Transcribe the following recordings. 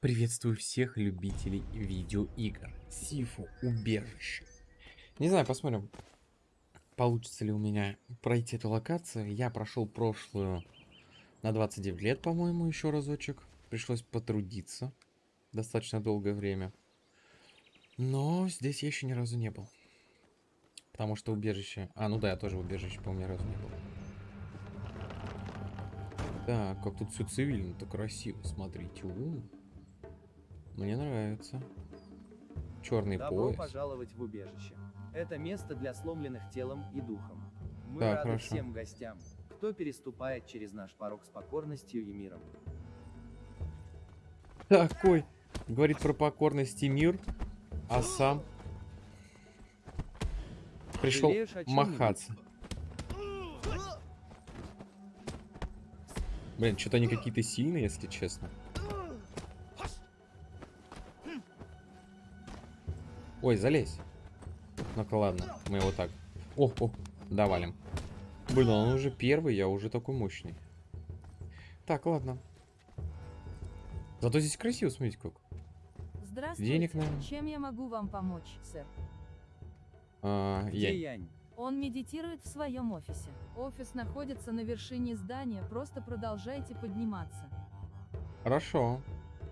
Приветствую всех любителей видеоигр. Сифу убежище. Не знаю, посмотрим, получится ли у меня пройти эту локацию. Я прошел прошлую на 29 лет, по-моему, еще разочек. Пришлось потрудиться достаточно долгое время. Но здесь я еще ни разу не был. Потому что убежище... А, ну да, я тоже убежище, по-моему, ни разу не был. Так, как тут все цивильно-то красиво, смотрите. -у. Мне нравится. Черный Добро пояс. пожаловать в убежище. Это место для сломленных телом и духом. Мы Так, рады хорошо. всем гостям, кто переступает через наш порог с покорностью и миром. Такой. Говорит про покорность и мир, а сам пришел махаться. Блин, что-то они какие-то сильные, если честно. Ой, залезь. Ну-ка, ладно, мы его так. О, о, давалим. Блин, он уже первый, я уже такой мощный. Так, ладно. Зато здесь красиво, смотрите как. Здравствуйте. Денег, наверное. Чем я могу вам помочь, сэр? А, я... Янь? Он медитирует в своем офисе. Офис находится на вершине здания, просто продолжайте подниматься. Хорошо.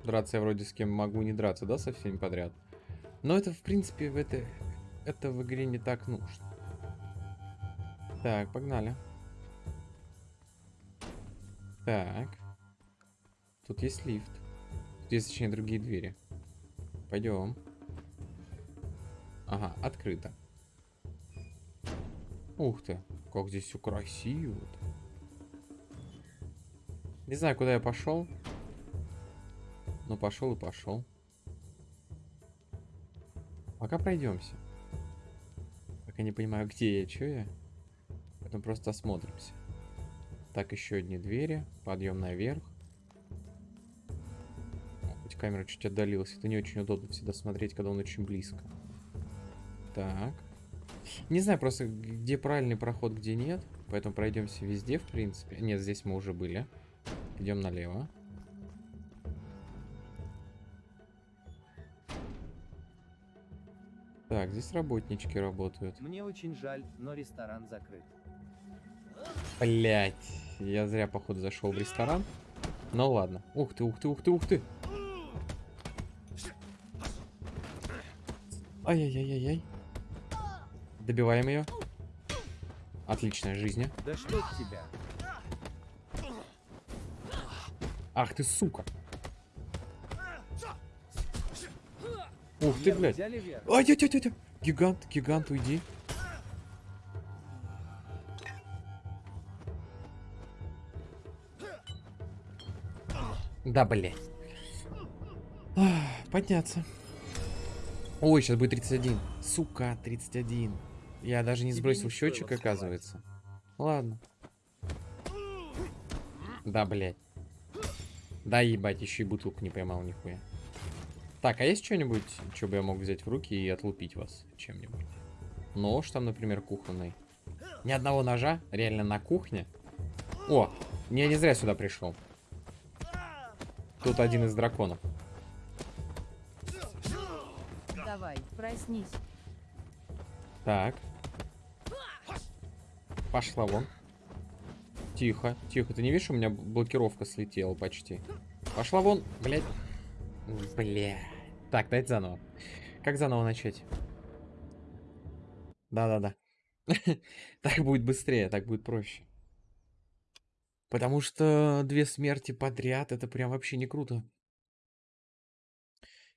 Драться я вроде с кем могу не драться, да, со всеми подряд. Но это, в принципе, в это, это в игре не так нужно. Так, погнали. Так. Тут есть лифт. Тут есть, точнее, другие двери. Пойдем. Ага, открыто. Ух ты, как здесь все красиво. -то. Не знаю, куда я пошел. Ну, пошел и пошел. Пока пройдемся. Пока не понимаю, где я, что я. Потом просто осмотримся. Так, еще одни двери. Подъем наверх. Хоть камера чуть отдалилась. Это не очень удобно всегда смотреть, когда он очень близко. Так. Не знаю просто, где правильный проход, где нет. Поэтому пройдемся везде, в принципе. Нет, здесь мы уже были. Идем налево. Так, здесь работнички работают. Мне очень жаль, но ресторан закрыт. Блять, я зря, походу, зашел в ресторан. Ну ладно. Ух ты, ух ты, ух ты, ух ты. Ай-яй-яй-яй-яй. Добиваем ее. Отличная жизнь. Да что тебя? Ах ты, сука. Ух ты, блядь. ай тя тя тя тя Гигант, гигант, уйди. Да, блядь. Ах, Подняться. Ой, сейчас будет 31. Сука, 31. Я даже не сбросил счетчик, оказывается. Ладно. Да, блядь. Да, ебать, еще и бутылку не поймал нихуя. Так, а есть что-нибудь, что бы я мог взять в руки и отлупить вас чем-нибудь? Нож там, например, кухонный. Ни одного ножа? Реально на кухне? О, я не зря сюда пришел. Тут один из драконов. Давай, проснись. Так. Пошла вон. Тихо, тихо. Ты не видишь, у меня блокировка слетела почти. Пошла вон, блядь. Бля. Так, дайте заново. Как заново начать? Да-да-да. Так будет быстрее, так будет проще. Потому что две смерти подряд, это прям вообще не круто.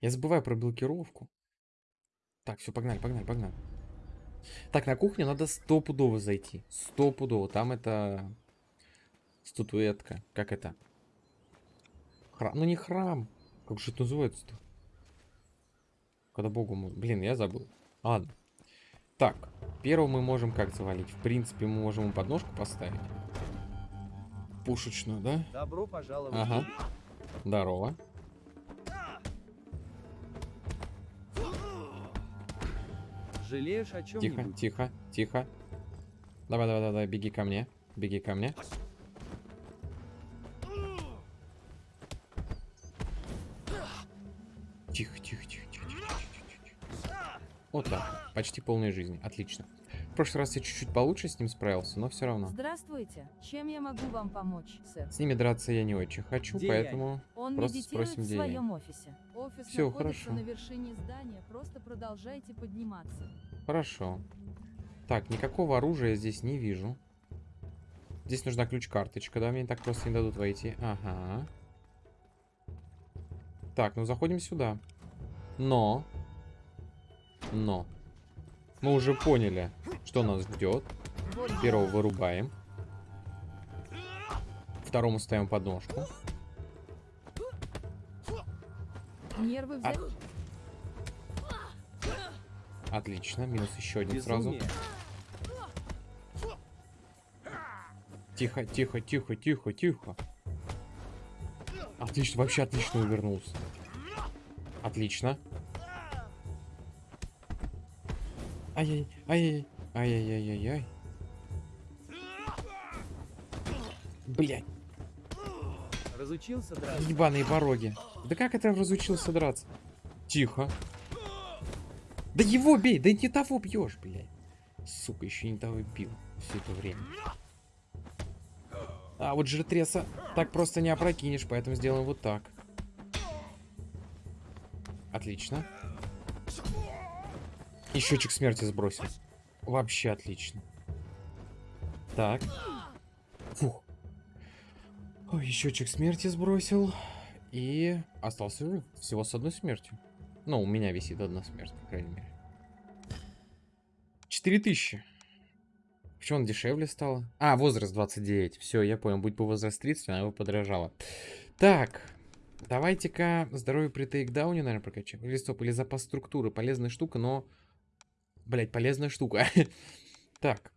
Я забываю про блокировку. Так, все, погнали, погнали, погнали. Так, на кухню надо стопудово зайти. Стопудово. Там это... Статуэтка. Как это? Храм. Ну не храм. Как же это называется-то? Когда богу... Блин, я забыл. Ладно. Так. Первого мы можем как завалить? В принципе, мы можем ему подножку поставить. Пушечную, да? Добро пожаловать. Ага. Здорово. Жалеешь о чем Тихо, тихо, тихо. Давай, давай, давай, беги ко мне. Беги ко мне. Вот так. Почти полная жизнь. Отлично. В прошлый раз я чуть-чуть получше с ним справился, но все равно. Здравствуйте. Чем я могу вам помочь, сэр? С ними драться я не очень хочу, Где поэтому... Он Просто спросим, в где я. своем офисе. Офис находится хорошо. на вершине здания, просто продолжайте подниматься. Хорошо. Так, никакого оружия я здесь не вижу. Здесь нужна ключ-карточка, да? Мне так просто не дадут войти. Ага. Так, ну заходим сюда. Но. Но. Мы уже поняли, что нас ждет. Первого вырубаем. Второму ставим подножку. нервы взять. Отлично. Минус еще один сразу. Безумие. Тихо, тихо, тихо, тихо, тихо. Отлично, вообще отлично увернулся. Отлично. Ай-яй, ай-яй, ай-яй-яй-яй-яй. Блять, Разучился драться. ебаные пороги. Да как это разучился драться? Тихо. Да его бей, да не того бьешь, блядь. Сука, еще не того бил все это время. А вот жертреса так просто не опрокинешь, поэтому сделаем вот так. Отлично. И счетчик смерти сбросил. Вообще отлично. Так. Фух. Ой, счетчик смерти сбросил. И остался жив. Всего с одной смертью. Ну, у меня висит одна смерть, по крайней мере. 4000. Почему он дешевле стало? А, возраст 29. Все, я понял. Будь бы возраст 30, она его подорожала. Так. Давайте-ка здоровье при тейкдауне, наверное, прокачаем. Или стоп, или запас структуры. Полезная штука, но... Блять, полезная штука. так.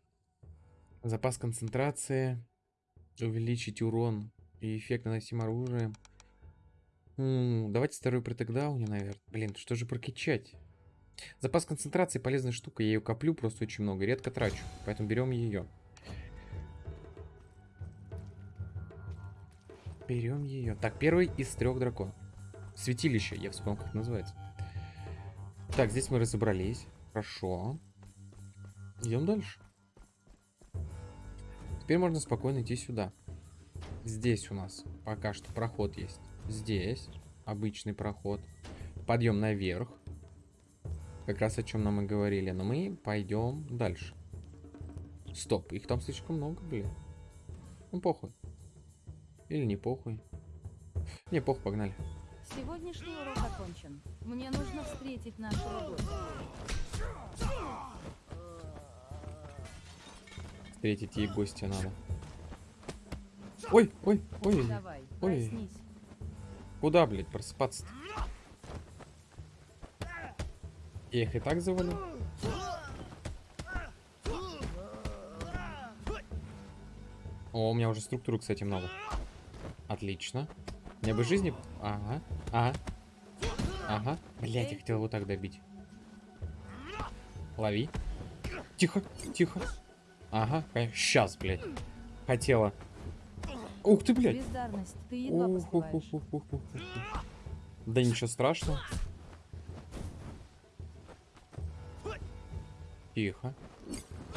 Запас концентрации. Увеличить урон и эффект наносим оружием. М, давайте здоровье при тейкдауне, наверное. Блин, что же прокачать? Запас концентрации полезная штука. Я ее коплю просто очень много. Редко трачу. Поэтому берем ее. Берем ее. Так, первый из трех драконов. Святилище, я вспомнил, как называется. Так, здесь мы разобрались. Хорошо. Идем дальше. Теперь можно спокойно идти сюда. Здесь у нас пока что проход есть. Здесь обычный проход. Подъем наверх. Как раз о чем нам и говорили. Но мы пойдем дальше. Стоп, их там слишком много, блин. Ну, похуй. Или не похуй. Не, похуй, погнали. Сегодняшний урок окончен. Мне нужно встретить нашу любовь. Встретить ей гостя надо. Ой, ой, ой. Давай, Ой. проснись. Куда, блядь, просыпаться-то? Я их и так завалил. О, у меня уже структуру, кстати, много. Отлично. Мне бы жизни... Ага, ага. Ага. Блять, я хотел его так добить. Лови. Тихо, тихо. Ага, сейчас, блядь. Хотела. Ух ты, блядь. Ты едва поспеваешь. Ух-ух-ух-ух-ух-ух. Да ничего страшного. Тихо.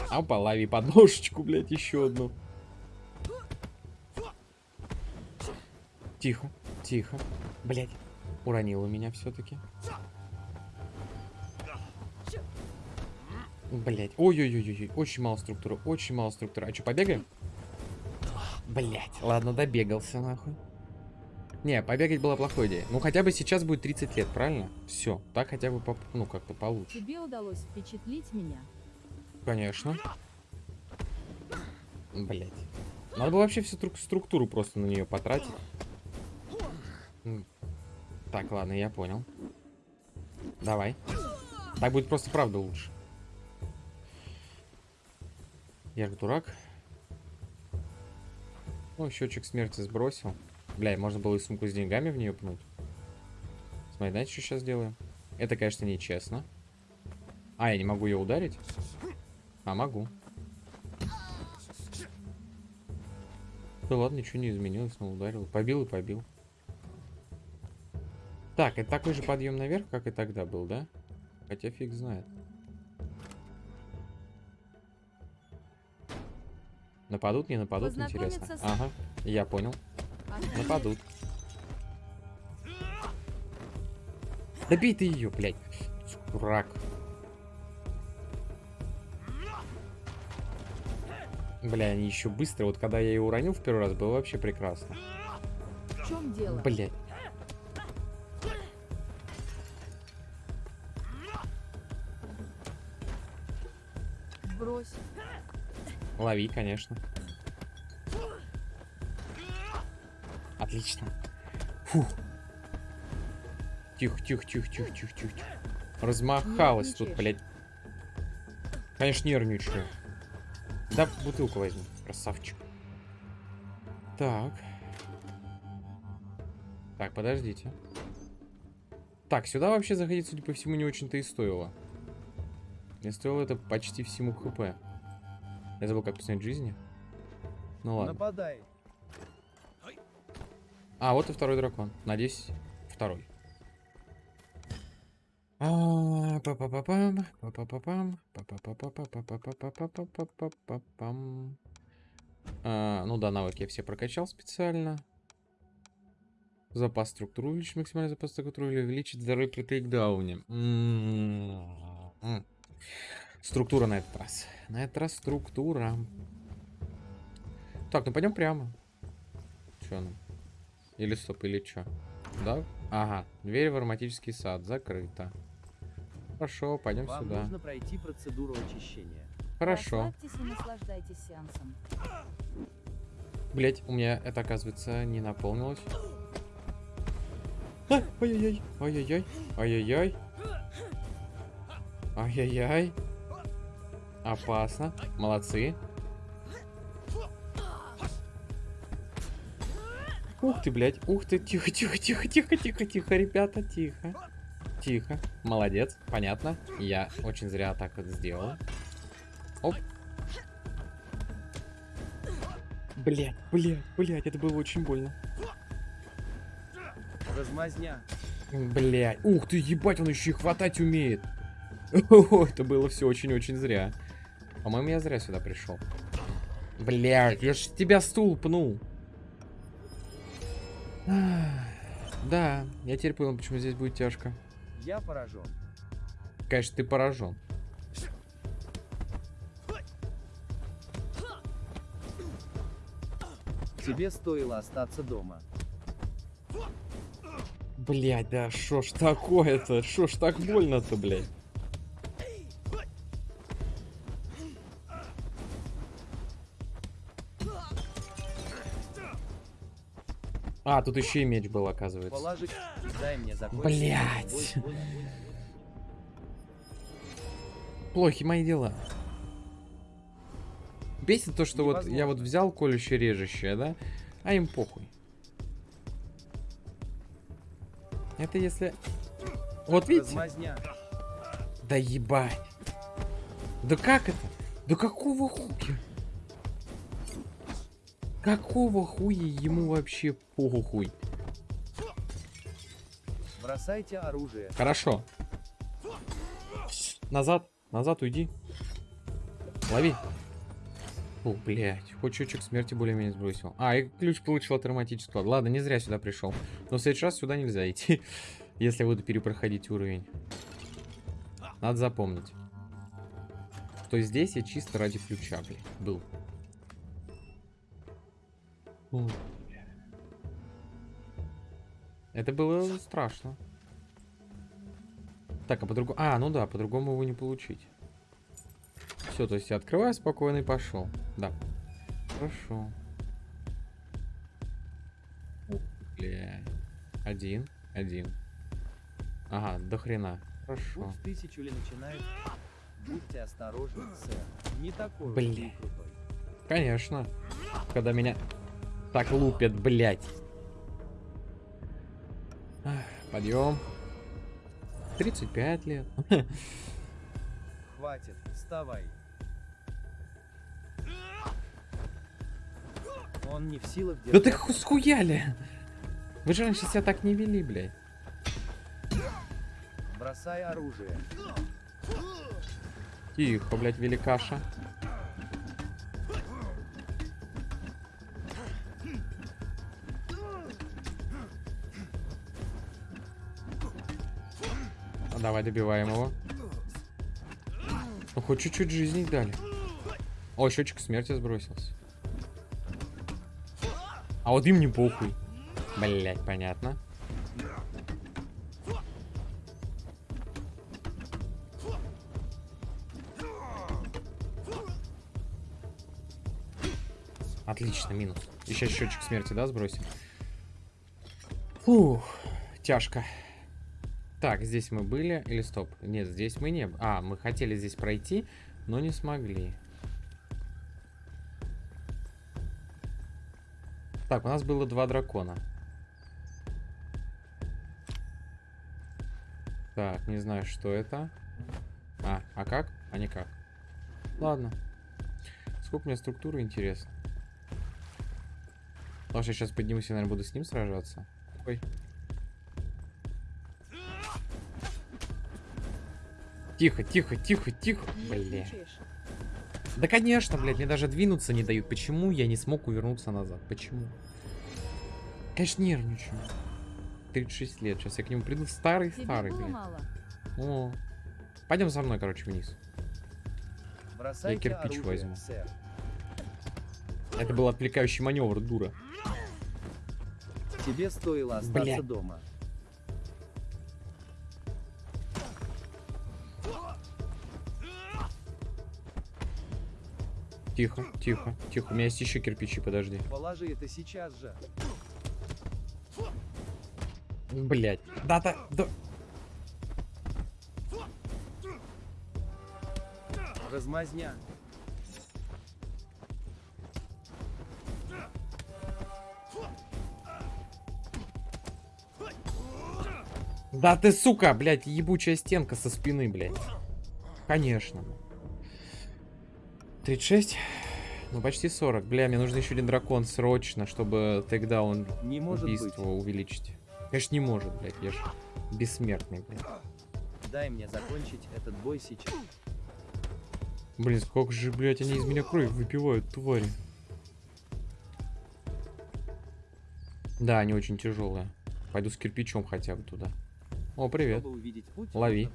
Опа, лови подножечку, блядь, еще одну. Тихо, тихо. Блядь, уронила меня все-таки. Блять, ой-ой-ой-ой, очень мало структуры, очень мало структуры. А что, побегаем? Блять, ладно, добегался нахуй. Не, побегать была плохой идеей. Ну, хотя бы сейчас будет 30 лет, правильно? Все, так хотя бы, поп- ну, как-то получше. Тебе удалось впечатлить меня. Конечно. Блять. Надо было вообще всю тру- структуру просто на нее потратить. Так, ладно, я понял. Давай. Так будет просто правда лучше. Я же дурак. Ну, счетчик смерти сбросил. Бля, можно было и сумку с деньгами в нее пнуть. Смотри, знаете, что сейчас делаем? Это, конечно, нечестно. А, я не могу ее ударить? А, могу. Да ладно, ничего не изменилось, но ударил. Побил и побил. Так, это такой же подъем наверх, как и тогда был, да? Хотя фиг знает. Нападут, не нападут, интересно. С- Ага, я понял. Нападут. Добей ты ее, блядь. Дурак. Бля, они еще быстро. Вот когда я ее уронил в первый раз, было вообще прекрасно. В чем дело? Блядь. Лови, конечно. Отлично. Фух. Тихо, тихо, тихо, тихо, тихо, тихо. Размахалась тут, блядь. Конечно, нервничаю. Да, бутылку возьму, красавчик. Так. Так, подождите. Так, сюда вообще заходить, судя по всему, не очень-то и стоило. Не стоило это почти всему хп. Я забыл, как снять жизни. Ну ладно. Нападай. А, вот и второй дракон. Надеюсь, второй. А, а, ну да, навыки я все прокачал специально. Запас структуры увеличить максимальный запас структуры или увеличить здоровье при тейкдауне. Структура на этот раз. На этот раз структура. Так, ну пойдем прямо. Че нам? Или стоп, или что? Да? Ага, дверь в ароматический сад закрыта. Хорошо, пойдем Вам сюда. нужно пройти процедуру очищения. Хорошо. Расслабьтесь и наслаждайтесь сеансом. Блять, у меня это, оказывается, не наполнилось. А, Ай-яй-яй, ай-яй-яй, ай-яй-яй. Опасно. Молодцы. Ух ты, блядь. Ух ты. Тихо, тихо, тихо, тихо, тихо, тихо, ребята, тихо. Тихо. Молодец. Понятно. Я очень зря так вот сделал. Оп. Блядь, блядь, блядь, это было очень больно. Размазня. Блядь. Ух ты, ебать, он еще и хватать умеет. О, это было все очень-очень зря. По-моему, я зря сюда пришел. Блядь, я ж тебя стул пнул. Да, я теперь понял, почему здесь будет тяжко. Я поражен. Конечно, ты поражен. Тебе стоило остаться дома. Блядь, да шо ж такое-то? Шо ж так больно-то, блядь? А, тут еще и меч был, оказывается. Положи. Дай мне ой. Плохи мои дела. Бесит то, что вот я вот Невозможно. взял колющее режущее, да? А им похуй. Это если... Вот видите? Размазня. Да ебать. Да как это? Да какого хуя? Какого хуя ему вообще похуй? Бросайте оружие. Хорошо. Назад, назад уйди. Лови. О, блядь, хоть чуть-чуть смерти более-менее сбросил. А, и ключ получил от ароматического. Ладно, не зря сюда пришел. Но в следующий раз сюда нельзя идти, если я буду перепроходить уровень. Надо запомнить. Что здесь я чисто ради ключа, блядь, был. О. Это было страшно. Так, а по-другому... А, ну да, по-другому его не получить. Все, то есть я открываю спокойно и пошел. Да. Хорошо. Бля. Один, один. Ага, до хрена. Хорошо. Путь в тысячу ли начинает? Будьте осторожны, сэр. Не такой крутой. Конечно. Когда меня так лупят, блядь. Подъем. 35 лет. Хватит, вставай. Он не в силах Да ты держать. ху- схуяли! Вы же раньше себя так не вели, блядь. Бросай оружие. Тихо, блядь, великаша. Давай добиваем его. Ну хоть чуть-чуть жизни дали. О, счетчик смерти сбросился. А вот им не похуй. Блять, понятно. Отлично, минус. Еще счетчик смерти, да, сбросим? Фух, тяжко. Так, здесь мы были. Или стоп? Нет, здесь мы не... А, мы хотели здесь пройти, но не смогли. Так, у нас было два дракона. Так, не знаю, что это. А, а как? А никак. Ладно. Сколько у меня структуры, интересно. Потому что я сейчас поднимусь и, наверное, буду с ним сражаться. Ой. Тихо, тихо, тихо, тихо. Бля. Да, конечно, блядь, мне даже двинуться не дают. Почему я не смог увернуться назад? Почему? Конечно, нервничаю. 36 лет. Сейчас я к нему приду Тебе старый-старый, блядь. мало? О. Пойдем со мной, короче, вниз. Бросайте кирпич оружие, возьму. сэр. Это был отвлекающий маневр, дура. Тебе стоило остаться Бля. дома. Тихо, тихо, тихо. У меня есть еще кирпичи, подожди. Положи это сейчас же. Блять. Да-да, да. Размазня. Да ты, сука, блядь, ебучая стенка со спины, блядь. Конечно. 36? Ну, почти 40. Бля, мне нужен еще один дракон срочно, чтобы Не может убийства быть. увеличить. Конечно, не может, блядь, я ж бессмертный, блядь. Дай мне закончить этот бой сейчас. Блин, сколько же, блядь, они из меня кровь выпивают, твари. Да, они очень тяжелые. Пойду с кирпичом хотя бы туда. О, привет. Лови.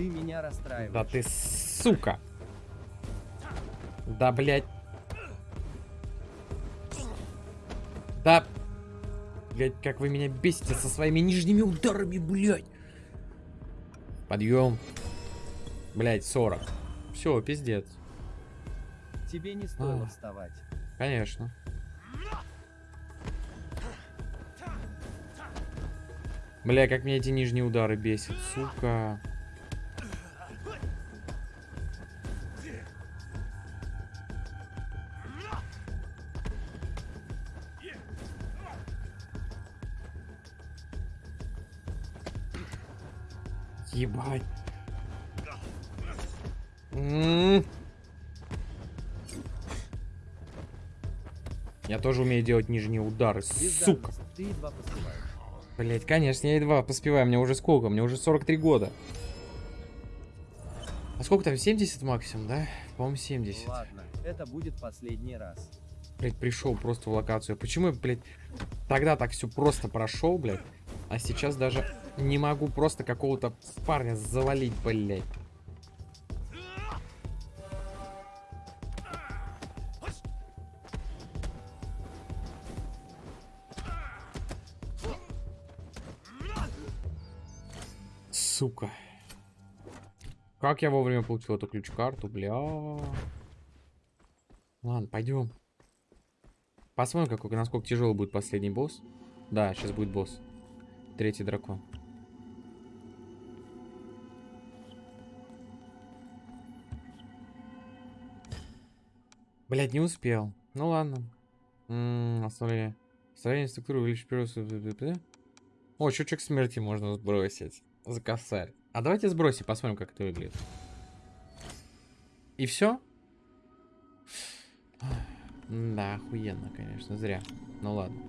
Ты меня расстраиваешь. Да ты сука. Да, блядь. Да. Блядь, как вы меня бесите со своими нижними ударами, блядь. Подъем. Блядь, 40. Все, пиздец. Тебе не стоило А. вставать. Конечно. Бля, как меня эти нижние удары бесят, сука. Тоже умею делать нижние удары, сука. Блять, конечно, я едва поспеваю. Мне уже сколько? Мне уже 43 года. А сколько там? 70 максимум, да? По-моему, 70. Ладно, это будет последний раз. Блять, пришел просто в локацию. Почему я, блядь, тогда так все просто прошел, блядь, а сейчас даже не могу просто какого-то парня завалить, блядь. Как я вовремя получил эту ключ-карту, бля. Ладно, пойдем. Посмотрим, какой, насколько тяжелый будет последний босс. Да, сейчас будет босс. Третий дракон. Блять, не успел. Ну ладно. М, Оставление. Строение структуры увеличить первую... О, щучок смерти можно сбросить. За косарь. А давайте сбросим, посмотрим, как это выглядит. И все? Да, охуенно, конечно, зря. Ну ладно.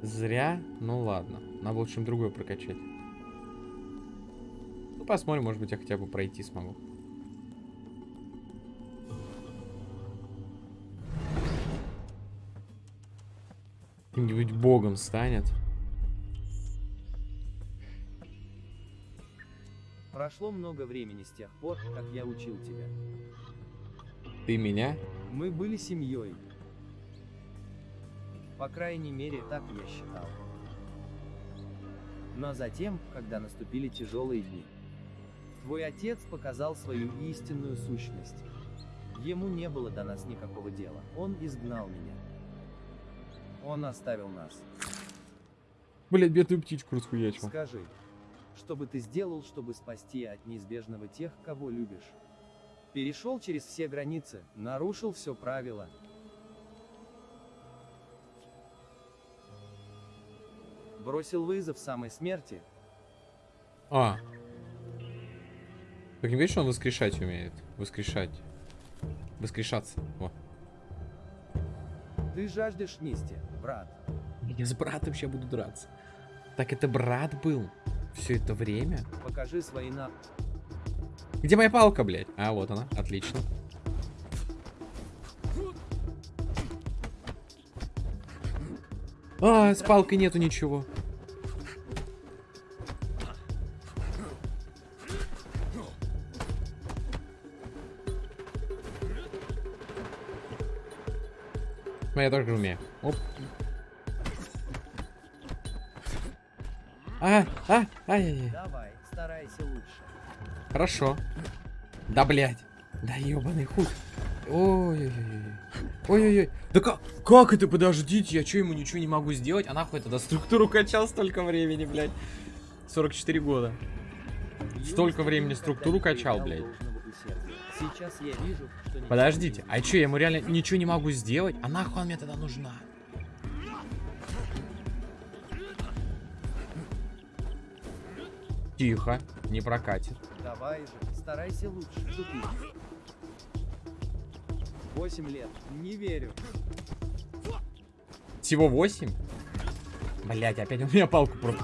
Зря, ну ладно. Надо было что-нибудь другое прокачать. Ну, посмотрим, может быть, я хотя бы пройти смогу. Кто-нибудь богом станет. Прошло много времени с тех пор, как я учил тебя. Ты меня? Мы были семьей. По крайней мере, так я считал. Но затем, когда наступили тяжелые дни, твой отец показал свою истинную сущность. Ему не было до нас никакого дела. Он изгнал меня. Он оставил нас. Блять, бедную птичку расхуячил. Скажи, что бы ты сделал, чтобы спасти от неизбежного тех, кого любишь? Перешел через все границы, нарушил все правила. Бросил вызов самой смерти. А. Так не видишь, он воскрешать умеет? Воскрешать. Воскрешаться. Во. Ты жаждешь мести, брат. Я с братом сейчас буду драться. Так это брат был все это время? Покажи свои на... Где моя палка, блядь? А, вот она. Отлично. А, с палкой нету ничего. Ну, я тоже умею. Оп. А, а, ай-яй-яй. Давай, старайся лучше. Хорошо. Да, блядь. Да ебаный хуй. Ой-ой-ой. Ой-ой-ой. Да как, как это, подождите, я что, ему ничего не могу сделать? А нахуй тогда структуру качал столько времени, блядь. 44 года. Столько времени структуру качал, блядь. Сейчас я вижу, что Подождите, а что, я ему реально ничего не могу сделать? А нахуй она мне тогда нужна? Тихо, не прокатит. Давай же, старайся лучше, тупик. Восемь лет, не верю. Всего 8? Блять, опять он меня палку про...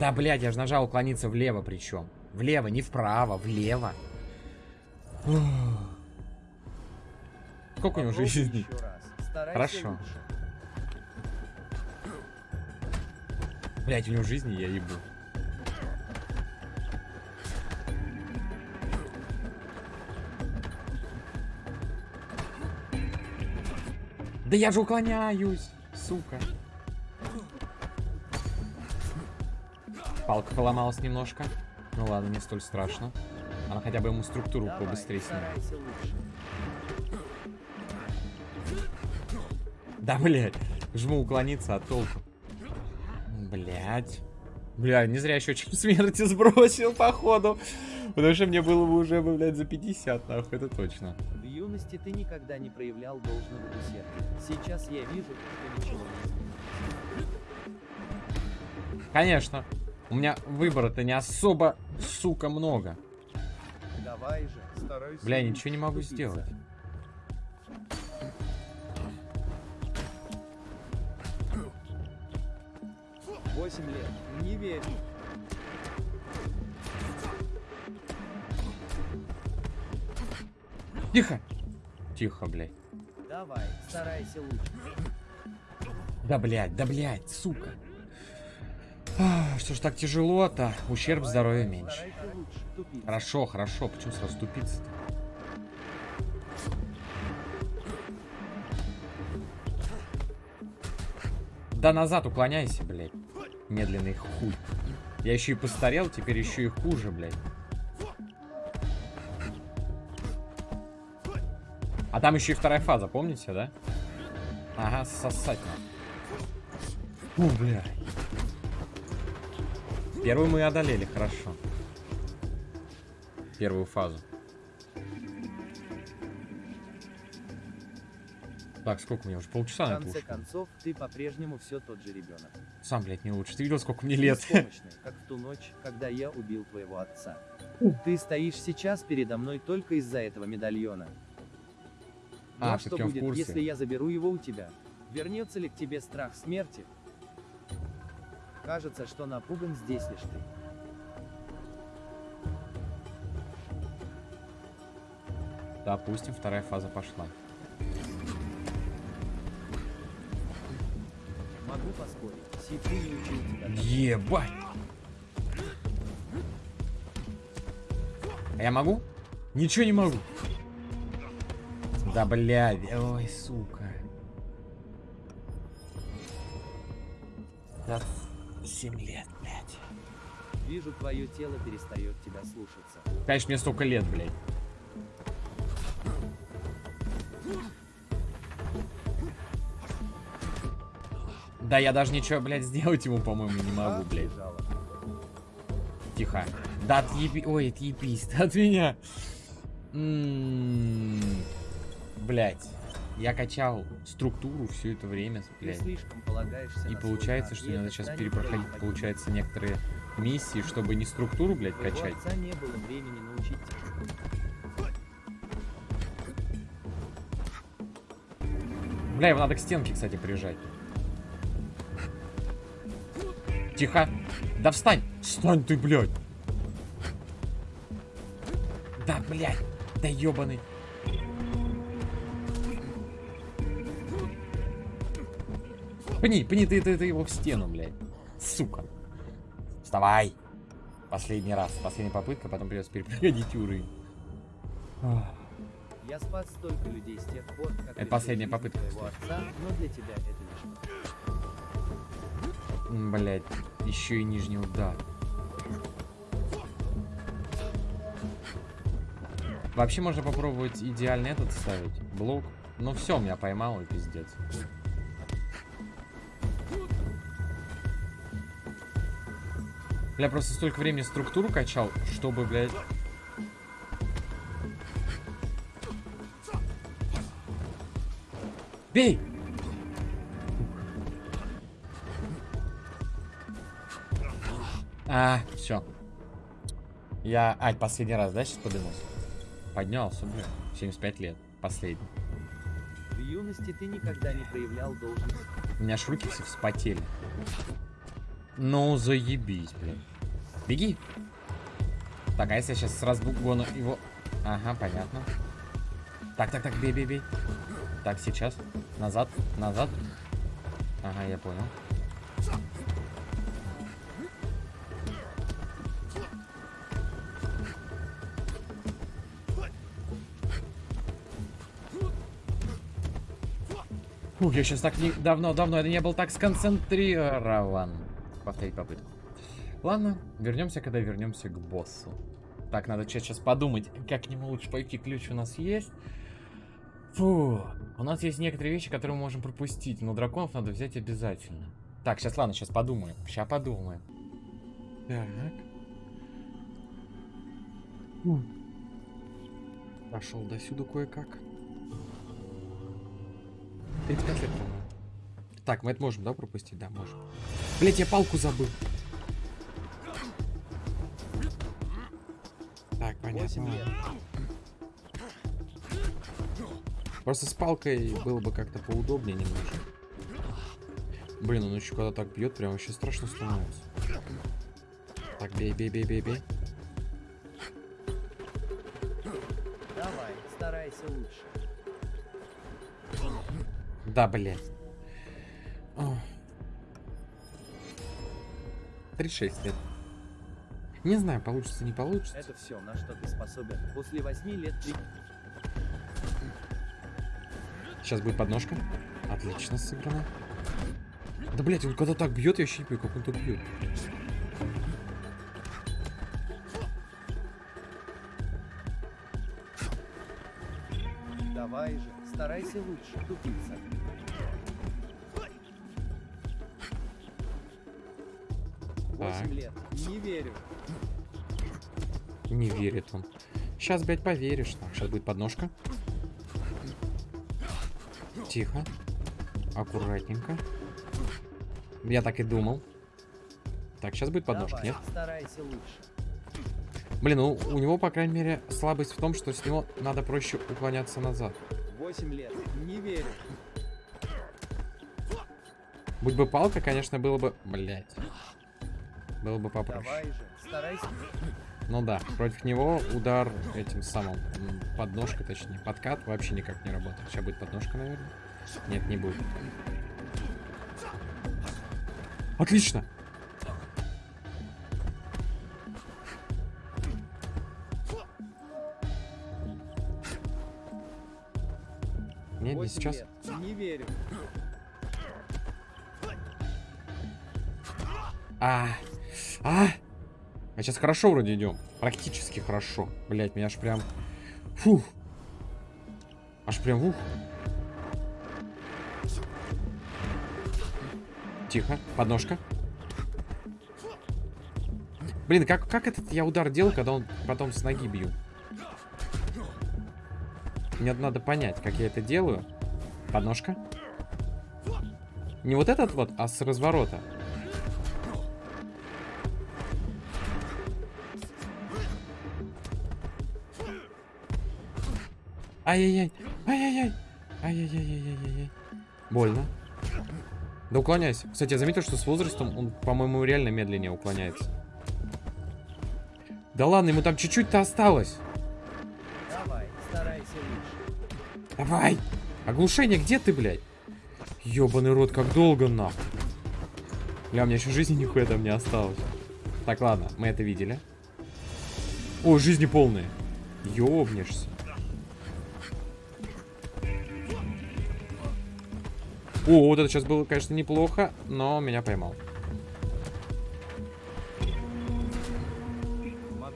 Да, блядь, я же нажал уклониться влево причем. Влево, не вправо, влево. Ух. Сколько у него Попробуй жизни? Хорошо. лучше. Блять, у него жизни я ебу. Да я же уклоняюсь, сука. Палка поломалась немножко. Ну ладно, не столь страшно. Она хотя бы ему структуру Давай, побыстрее снимет. Да, блядь. Жму уклониться от толку. Блядь. Бля, не зря еще чем смерти сбросил, походу. Потому что мне было бы уже, блядь, за 50, нахуй, это точно. В юности ты никогда не проявлял должного усердия. Сейчас я вижу, что ничего не Конечно. У меня выбора-то не особо, сука, много. Давай же, старайся. Бля, ничего не могу сделать. Восемь лет, не верю. Тихо. Тихо, блядь. Давай, старайся лучше. Да, блядь, да, блядь, сука. А, Что ж так тяжело-то? Ущерб здоровью меньше. Хорошо, хорошо, почему сразу ступиться-то? Да назад уклоняйся, блядь. Медленный хуй. Я еще и постарел, теперь еще и хуже, блядь. А там еще и вторая фаза, помните, да? Ага, сосать надо. Фу. Первую мы одолели, хорошо. Первую фазу. Так, сколько мне уже? Полчаса В конце концов, ты по-прежнему все тот же ребенок. Сам, блядь, не лучше. Ты видел, сколько мне лет? Беспомощный, как в ту ночь, когда я убил твоего отца. Ты стоишь сейчас передо мной только из-за этого медальона. А, что будет, если я заберу его у тебя? Вернется ли к тебе страх смерти? Кажется, что напуган здесь лишь ты. Допустим, вторая фаза пошла. Ебать! А я могу? Ничего не могу. Да, блядь. Ой, сука. Да, 7 лет, блядь. Вижу, твое тело перестает тебя слушаться. Конечно, мне столько лет, блядь. Да, я даже ничего, блядь, сделать ему, по-моему, не могу, блядь. Тихо. Да отъеби... Ой, отъебись от меня. М, Блядь. Я качал структуру все это время, блядь. И получается, что мне надо сейчас перепроходить, получается, некоторые миссии, чтобы не структуру, блядь, качать. отца не было времени научить тебя. Бля, его надо к стенке, кстати, прижать. Тихо. Да встань. Встань ты, блядь. Да, блядь. Да ебаный. Пни, пни ты, ты, ты его в стену, блядь. Сука. Вставай. Последний раз. Последняя попытка, потом придется перепроходить уровень. Я спас столько людей с тех пор, как Это последняя попытка, отца, но для тебя это ничто. М, Блядь, еще и нижний удар. Вообще можно попробовать идеальный этот ставить. Блок. Ну все, меня поймал и пиздец. Бля, просто столько времени структуру качал, чтобы, блядь... Бей! А, все. Я... А, последний раз, да, сейчас подымусь? Поднялся, блин. 75 лет. Последний. В юности ты никогда не проявлял должность. У меня аж руки все вспотели. Ну, заебись, блин. Беги. Так, а если я сейчас с разбугона его... Ага, понятно. Так, так, так, бей, бей, бей. Так, сейчас. Назад, назад. Ага, я понял. Фух, я сейчас так не... давно, давно я не был так сконцентрирован. Повторить попытку. Ладно, вернемся, когда вернемся к боссу. Так, надо сейчас подумать, как к нему лучше пойти. Ключ у нас есть. Фу, у нас есть некоторые вещи, которые мы можем пропустить, но драконов надо взять обязательно. Так, сейчас, ладно, сейчас подумаем. Сейчас подумаем. Так. Пошел до сюда кое-как. 35 лет. Так, мы это можем, да, пропустить? Да, можем. Блять, я палку забыл. Так, понятно. Просто с палкой было бы как-то поудобнее немножко. Блин, он еще когда так бьет, прям вообще страшно становится. Так, бей, бей, бей, бей, бей. Да, блядь. Ох. 36 лет. Не знаю, получится, не получится. Это все, на что ты способен. После восьми лет ты... Сейчас будет подножка. Отлично сыграно. Да, блядь, он когда так бьет, я понимаю, как он так бьет. Давай же, старайся лучше, тупица. Восемь лет. Не верю. Не верит он. Сейчас, блядь, поверишь. Так, сейчас будет подножка. Тихо. Аккуратненько. Я так и думал. Так, сейчас будет подножка, Давай, нет? старайся лучше. Блин, ну у него, по крайней мере, слабость в том, что с него надо проще уклоняться назад. 8 лет. Не верю. Будь бы палка, конечно, было бы... Блять. Было бы попроще. Давай же, старайся. Ну да, против него удар этим самым м, подножкой, точнее, подкат вообще никак не работает. Сейчас будет подножка, наверное. Нет, не будет. Отлично! 8 сейчас. Не верю. А, а, а сейчас хорошо вроде идем. Практически хорошо. Блять, меня аж прям... Фух. Аж прям ух. Тихо, подножка. Блин, как, как этот я удар делал, когда он потом с ноги бью? Мне надо понять, как я это делаю. Подножка. Не вот этот вот, а с разворота. Ай-яй-яй. Ай-яй-яй. Ай-яй-яй-яй-яй-яй. Больно. Да уклоняйся. Кстати, я заметил, что с возрастом он, по-моему, реально медленнее уклоняется. Да ладно, ему там чуть-чуть-то осталось. Давай, старайся лучше. Давай. Оглушение, где ты, блядь? Ёбаный рот, как долго, нахуй. Бля, у меня еще жизни нихуя там не осталось. Так, ладно, мы это видели. О, жизни полные. Ёбнешься. О, вот это сейчас было, конечно, неплохо, но меня поймал.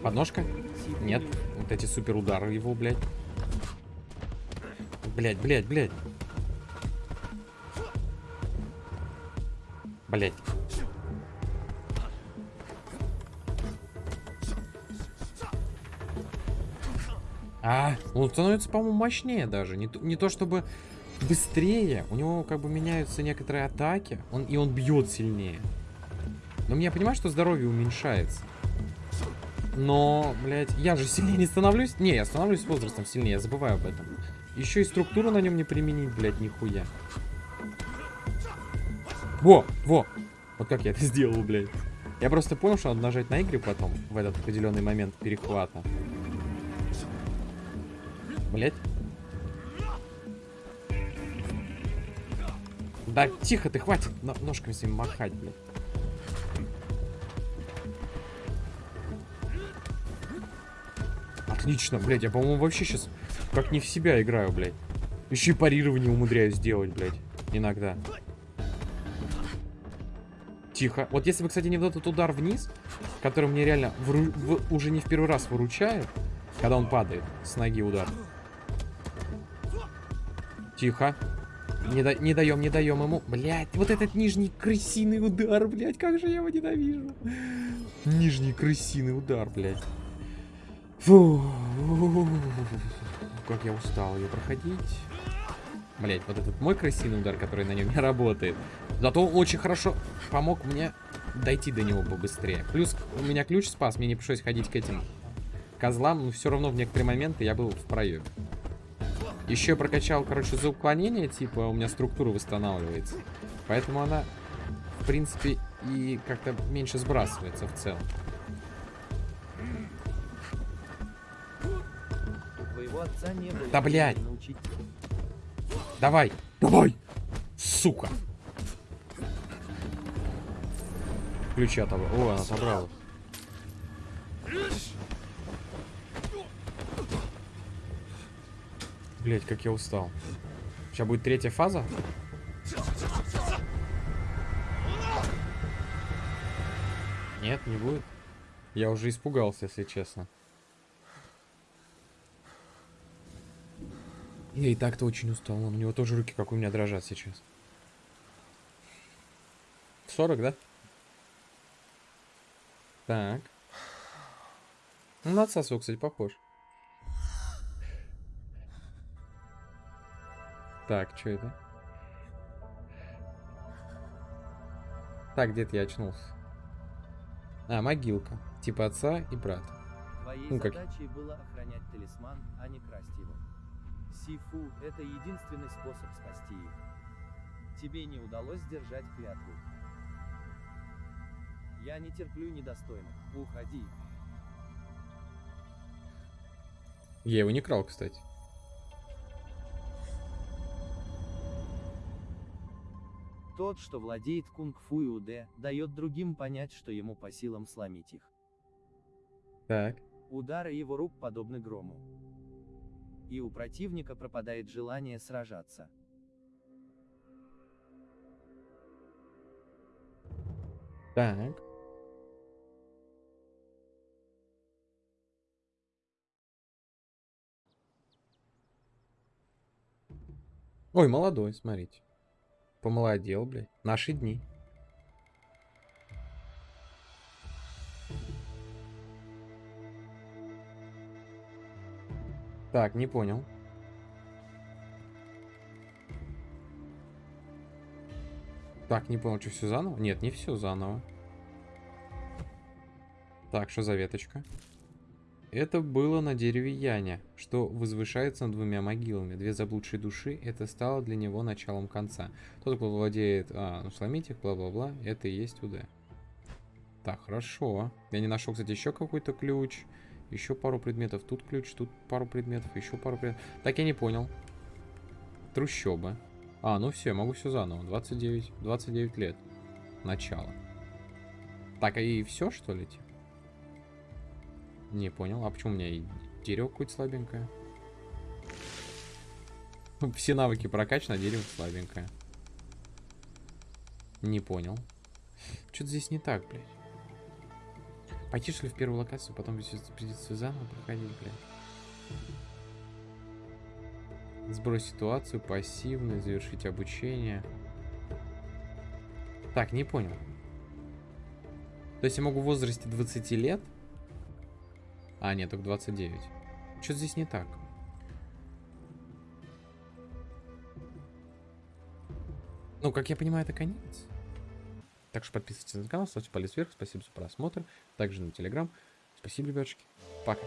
Подножка? Нет. Вот эти супер удары его, блядь. Блядь, блядь, блядь. Блядь. А, он становится, по-моему, мощнее даже. Не то, не то чтобы быстрее. У него как бы меняются некоторые атаки. Он, и он бьет сильнее. Но я понимаю, что здоровье уменьшается. Но, блядь, я же сильнее не становлюсь. Не, я становлюсь возрастом сильнее, я забываю об этом. Еще и структуру на нем не применить, блядь, нихуя. Во, во. Вот как я это сделал, блядь. Я просто понял, что надо нажать на игры потом, в этот определенный момент перехвата. Блядь. Да тихо ты, хватит но- ножками своими махать, блядь. Отлично, блядь, я, по-моему, вообще сейчас как не в себя играю, блядь. Еще и парирование умудряюсь делать, блядь, иногда. Тихо. Вот если бы, кстати, не вот этот удар вниз, который мне реально вру- в- уже не в первый раз выручает, когда он падает с ноги удар. Тихо. Не, да- не даем, не даем ему. Блять, вот этот нижний крысиный удар, блять, как же я его ненавижу. Нижний крысиный удар, блять. Фу. Как я устал ее проходить. Блять, вот этот мой крысиный удар, который на нем не работает. Зато очень хорошо помог мне дойти до него побыстрее. Плюс у меня ключ спас, мне не пришлось ходить к этим козлам, но все равно в некоторые моменты я был в проеме. Еще я прокачал, короче, за уклонение, типа, у меня структура восстанавливается. Поэтому она, в принципе, и как-то меньше сбрасывается в целом. Отца не было. Да, блядь. Давай! Давай! Сука! Ключи отобрал. О, она отобрала. Блять, как я устал. Сейчас будет третья фаза. Нет, не будет. Я уже испугался, если честно. Я и так-то очень устал. Он, у него тоже руки, как у меня, дрожат сейчас. 40, да? Так. Ну, на отца кстати, похож. Так, что это? Так, где-то я очнулся. А, могилка. Типа отца и брата. Твоей ну, как... задачей было охранять талисман, а не красть его. Сифу – это единственный способ спасти их. Тебе не удалось сдержать клятву. Я не терплю недостойных. Уходи. Я его не крал, кстати. Тот, что владеет кунг-фу и уде, дает другим понять, что ему по силам сломить их. Так. Удары его рук подобны грому. И у противника пропадает желание сражаться. Так. Ой, молодой, смотрите. Помолодел, блядь. Наши дни. Так, не понял. Так, не понял, что все заново? Нет, не все заново. Так, что за веточка? Это было на дереве Яня, что возвышается над двумя могилами. Две заблудшие души, это стало для него началом конца. Тот, кто владеет... А, ну сломить их, бла-бла-бла, это и есть УД. Так, хорошо. Я не нашел, кстати, еще какой-то ключ. Еще пару предметов. Тут ключ, тут пару предметов, еще пару предметов. Так, я не понял. Трущобы. А, ну все, могу все заново. 29, 29 лет. Начало. Так, а и все, что ли? типа? Не понял. А почему у меня и дерево какое-то слабенькое? Все навыки прокачаны, а дерево слабенькое. Не понял. Что-то здесь не так, блядь. Пойти, что ли, в первую локацию, потом придется заново проходить, блядь. Сбрось ситуацию, пассивный, завершить обучение. Так, не понял. То есть я могу в возрасте 20 лет? А, нет, только 29. Что здесь не так? Ну, как я понимаю, это конец. Так что подписывайтесь на канал, ставьте палец вверх. Спасибо за просмотр. Также на телеграм. Спасибо, ребятушки. Пока.